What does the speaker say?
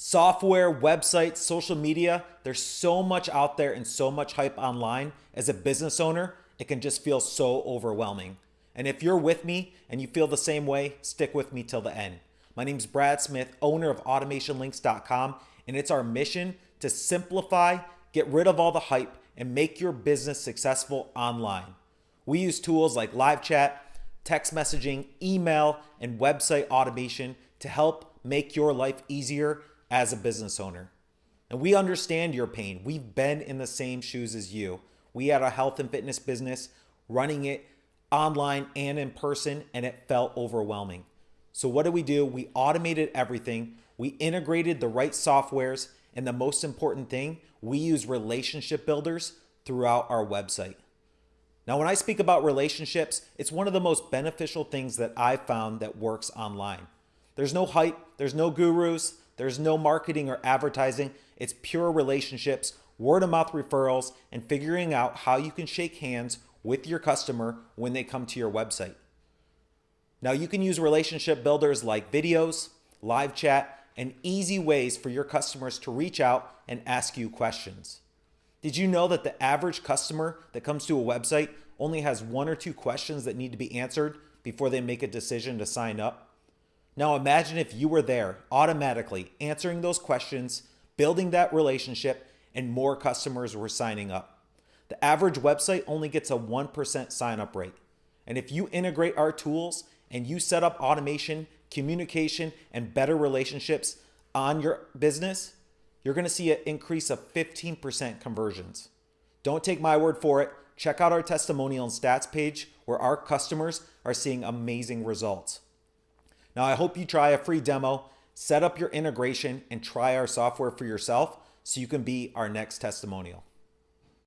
software, websites, social media, there's so much out there and so much hype online. As a business owner, it can just feel so overwhelming. And if you're with me and you feel the same way, stick with me till the end. My name is Brad Smith, owner of automationlinks.com, and it's our mission to simplify, get rid of all the hype, and make your business successful online. We use tools like live chat, text messaging, email, and website automation to help make your life easier as a business owner. And we understand your pain. We've been in the same shoes as you. We had a health and fitness business running it online and in person, and it felt overwhelming. So, what did we do? We automated everything, we integrated the right softwares, and the most important thing, we use relationship builders throughout our website. Now, when I speak about relationships, it's one of the most beneficial things that I've found that works online. There's no hype, there's no gurus, there's no marketing or advertising. It's pure relationships, word of mouth referrals, and figuring out how you can shake hands with your customer when they come to your website. Now, you can use relationship builders like videos, live chat, and easy ways for your customers to reach out and ask you questions. Did you know that the average customer that comes to a website only has one or two questions that need to be answered before they make a decision to sign up? Now imagine if you were there automatically answering those questions, building that relationship, and more customers were signing up. The average website only gets a 1% sign up rate. And if you integrate our tools and you set up automation, communication, and better relationships on your business, you're gonna see an increase of 15% conversions. Don't take my word for it. Check out our testimonial and stats page where our customers are seeing amazing results. Now, I hope you try a free demo, set up your integration, and try our software for yourself so you can be our next testimonial.